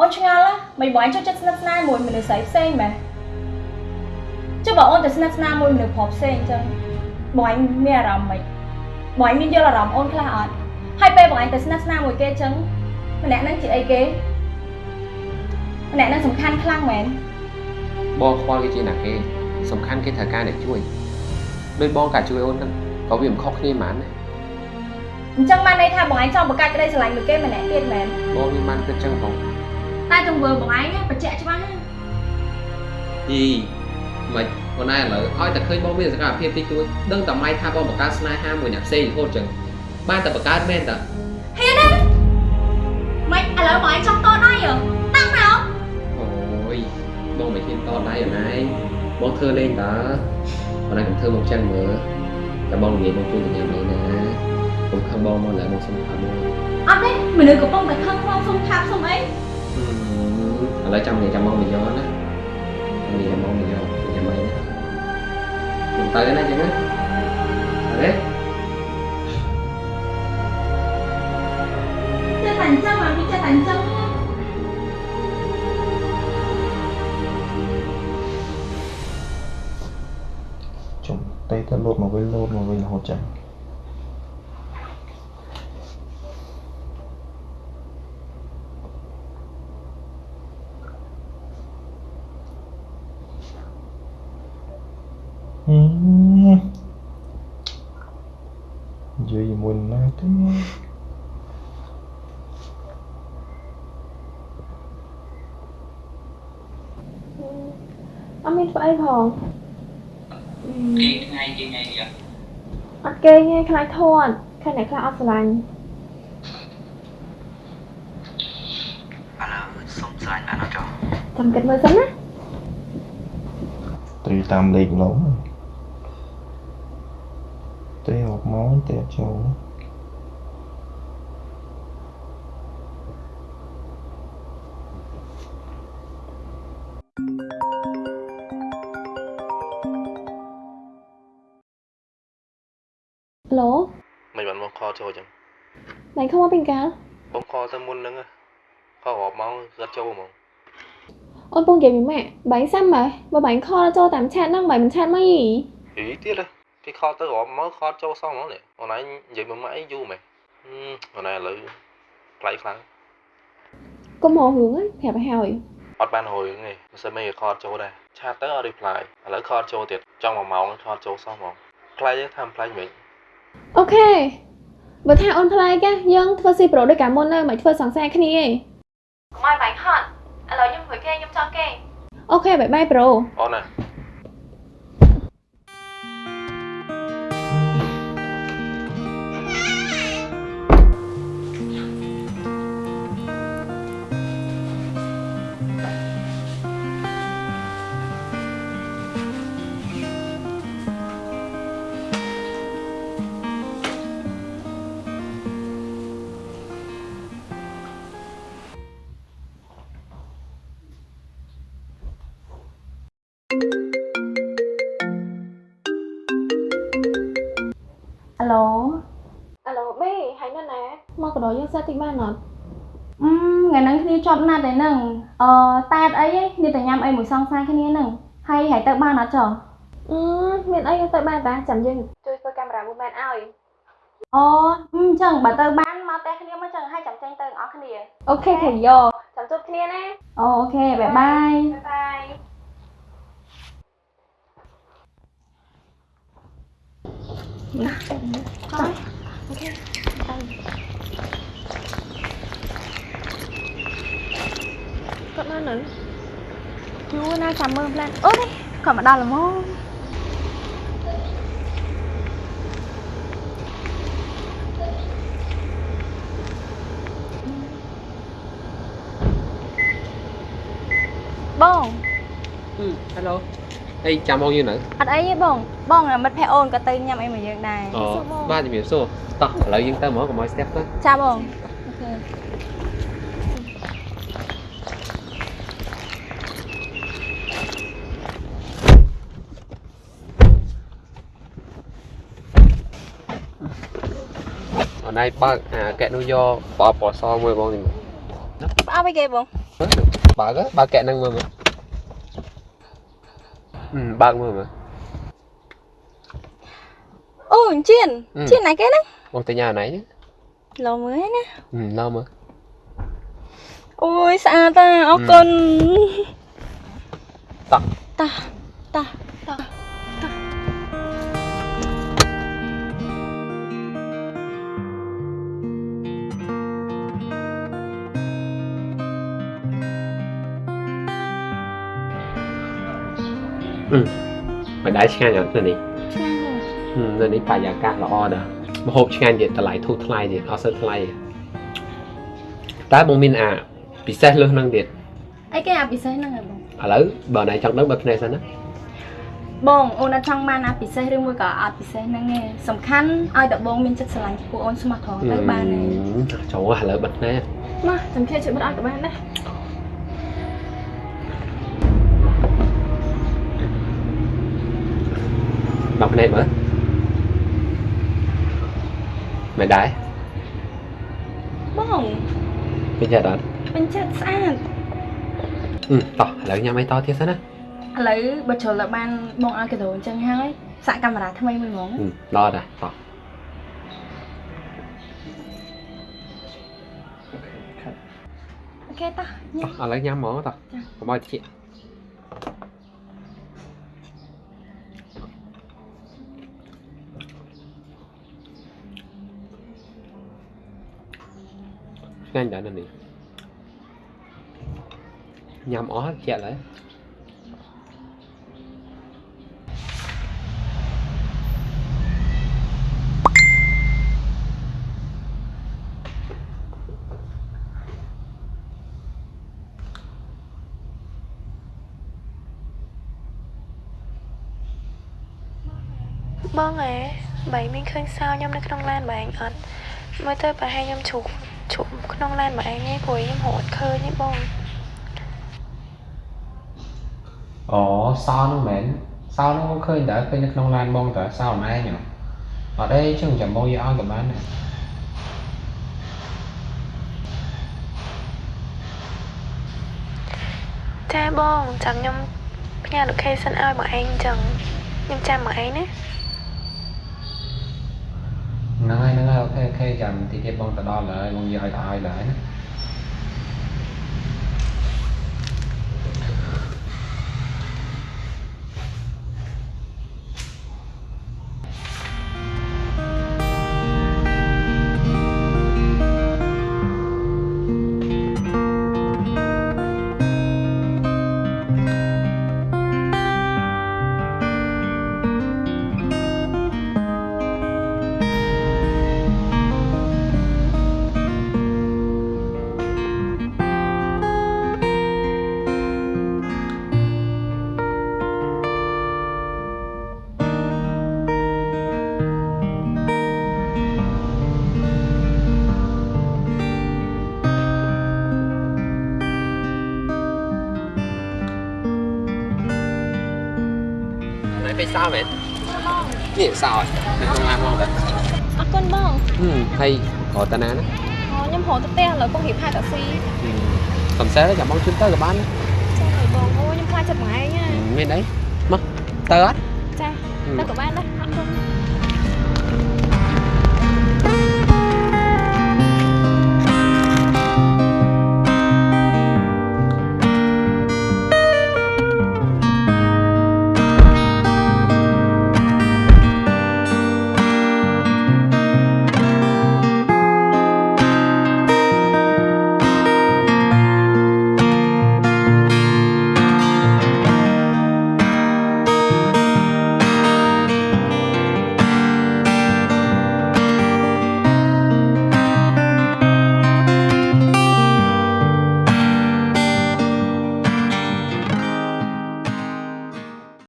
អូនឆ្ងល់ហ៎មិនបងឯងចូលចិត្តស្និទ្ធស្នាលមួយមនុស្សស្រីផ្សេងមែនចុះបើអូនទៅស្និទ្ធស្នាលមួយមនុស្សប្រុសផ្សេងអញ្ចឹងបងឯងមានអារម្មណ៍មិនបងឯងមានយល់អារម្មណ៍អូនខ្លះអត់ហើយពេលបងឯងទៅស្និទ្ធស្នាលមួយគេអញ្ចឹងម្នាក់ហ្នឹងជាអីគេម្នាក់ហ្នឹងសំខាន់ខ្លាំងមែនបងខ្វល់គេជាណាគេសំខាន់គេត្រូវការអ្នកជួយដោយបងកាជួយអូនហ្នឹងក៏វាមិនខុសគ្នាហ្មងណាអញ្ចឹងបានន័យថាបងឯងចង់បង្កើតក្តីស្រឡាញ់មួយគេម្នាក់ទៀតមែនបងមានបានគិតចឹងផង តែទង្វើបងឯងណាបញ្ជាក់ច្បាស់ណាយីមិនបងឯងឥឡូវឲ្យតែឃើញបងមានសកម្មភាពតិចតួចដឹងតែម៉ៃថាបងបង្កើតស្នេហាមួយអ្នកផ្សេងរហូតចឹងបានតែបង្កើតមែនតាហ៊ានណាមិនឥឡូវបងឯងចង់តដៃហ៎តាំងមកអូយបងមិនហ៊ានតដៃអូនឯងបងធ្វើលេងតាបងឯងកុំធ្វើមកចឹងមើលតែបងនិយាយបងជួយទៅញ៉ាំលេងណាខ្ញុំខឹងបងមកឡើយបងសុំខឹងបងអត់ទេមនុស្សកំពុងតែខឹងផងសុំថាប់សុំអី ឥឡូវចាំនិយាយចាំមកមួយយ៉ណានិយាយមកមួយយ៉ចាំមកណាខ្ញុំទៅណាចឹងណាអរេចេះតែអញ្ចឹងមកវាចេះតែអញ្ចឹង ចុំតែទៅលោតមកវិញលោតមកវិញរហូតចឹងហឹម និយាយមួយណាទេអត់មានធ្វើអីផងគេថ្ងៃគេថ្ងៃនេះអត់គេទេខ្លាចធាត់ខ្លាចអ្នកខ្លះអត់ស្រឡាញ់ឥឡូវសុំស្រាញ់បានអត់ចុះចាំគិតមើលសិនណាត្រីតាមលេខឡង ត្រីអอกមកតែអត់ចូលឡូមិនបានមកខលចូលចឹងណៃខំមកពីកាលបងខលទៅមុនហ្នឹងខលរាប់ម៉ោងរត់ចូលហ្មងអូនពងនិយាយពីម៉ាក់បាញ់សាំម៉ែបើបាញ់ខលចូលតាមឆាតហ្នឹងបាញ់មិនឆាតមកយីហីទៀតហ៎ គេខលទៅរាប់ម៉ោងខលចូលសោះហ្មងនេះអូនឯងនិយាយមួយម៉ាក់អីយូរមែនអូនឯងឥឡូវប្លែកខ្លាំងកុំមករឿងហ្នឹងប្រាប់ឲ្យហើយអត់បានរយទេមិនសិនមិនខលចូលដែរឆាតទៅអត់ reply ឥឡូវ call ចូលទៀតចង់មួយម៉ោង call ចូលសោះហ្មងខ្លាចទេថាមិនប្លែកមិន OK បើថាអូនប្លែកណាយើងធ្វើជា bro ដូចកាលមុនទៅមិនធ្វើសង្សារគ្នាទេកុំឲ្យបាញ់ហត់ឥឡូវខ្ញុំមួយគេខ្ញុំចង់គេ OK bye bye bro អូនណា ឡូអាឡូបេហើយនៅណាមកកដោយើងសិតតិចបានអត់អឺថ្ងៃហ្នឹងគ្នាជាប់ណាត់តែហ្នឹងអឺតែអត់អីទេគ្នាតែញ៉ាំអីមួយសងសាគ្នាហ្នឹងហើយហើយទៅបានអត់ចុះអឺមានអីយើងទៅបានតាចាំយើងជួយធ្វើកាមេរ៉ាមួយមែនឲ្យអូអឺអញ្ចឹងបើទៅបានមកតែគ្នាមកចឹងហើយចាំចេញទៅទាំងអស់គ្នាអូខេខេយោចាំជួបគ្នាណាអូខេបាយបាយបាយបាយ គាត់នៅនៅយូរណាស់ចាំមើលផ្លែអូនេះគាត់មកដល់ល្មមបងអឺ hello អីចាំបងយូរនៅអត់អីទេបងបងមិត្តភក្តិអូនក៏ទៅញ៉ាំអីមួយយើងដែរអូបាទជំរាបសួរតោះឥឡូវយើងទៅហ្មងកុំឲ្យ step ទៅចាបងអូខេអូនឯងបើកអាកែនោះយកបបពណ៌សមួយបងនេះផ្អើអីគេបងបើកបើកកែហ្នឹងមើលមើល បើកមើលមើលអូអញ្ជៀនអឺជៀនណាគេហ្នឹងបងទៅញ៉ាំណៃលោមើលឯណាឡមើលអូយស្អាតតាអរគុណតោះតាតាតា អឺមិនដែរឆ្ងាញ់អត់ទៅនេះឆ្ងាញ់ទេនៅនេះបរិយាកាសល្អដែរម្ហូបឆ្ងាញ់ទៀតតម្លៃធូរថ្លៃទៀតអត់សូវថ្លៃតែបងមានអាពិសេសលើសនឹងទៀតអីគេអាពិសេសហ្នឹងហ៎បងឥឡូវបើណៃចង់ដឹងបើភ្នែកសិនណាបងអូនអត់ចង់បានអាពិសេសឬមួយក៏អត់ពិសេសហ្នឹងឯងសំខាន់ឲ្យតបងមានចិត្តស្រឡាញ់ចំពោះអូនស្មោះត្រង់ទៅបានឯងចូលឥឡូវបិទណែមកចាំជាជួយបិទឲ្យក៏បានណា 10ភ្នែកមើលមិនដែរបងពេញចិត្តអត់ពេញចិត្តស្អាតអឺតោះឥឡូវញ៉ាំអីតទៀតសិនណាឥឡូវបើជ្រុលបានបងឲ្យកដោអញ្ចឹងហើយសាក់កាមេរ៉ាថ្មីមួយហ្មងដល់ដែរតោះអូខេតោះញ៉ាំឥឡូវញ៉ាំហ្មងតោះកុំឲ្យតិច ឆ្ងាញ់ដែរនៅនេះញ៉ាំអស់ជាក់ហើយបងអេបែងមានឃើញសោខ្ញុំនៅក្នុងឡានបែងអត់មើលទៅប្រហែលខ្ញុំជ្រុកជ្រុកក្នុងឡានបែងឯងព្រោះខ្ញុំរត់ឃើញទេបងអូសោនោះមែនសោនោះបងឃើញតើឃើញនៅក្នុងឡានបងតើសោអនឯងហ៎អត់អីចឹងចាំបងយកឲ្យក៏បានដែរចាបងចាំខ្ញុំផ្ញើ location ឲ្យបងឯងអញ្ចឹងខ្ញុំចាំបងឯងណា ហ្នឹងហើយហ្នឹងហើយ អូខេអូខេចាំតិចទៀតបងទៅដល់ហើយបងយកឲ្យទៅឲ្យហើយណា សោមែននេះសោហើយនៅក្នុងឡានបងតើអរគុណបងហឹមហើយរត់តាណាណាអូខ្ញុំរត់ទៅផ្ទះឥឡូវកំរៀបហៅតាក់ស៊ីកំសែចាំបងជូនទៅក៏បានដែរចាហើយបងអូខ្ញុំខ្លាចចិត្តបងឯងណាមានអីមកទៅអត់ចាទៅក៏បានដែរអរគុណ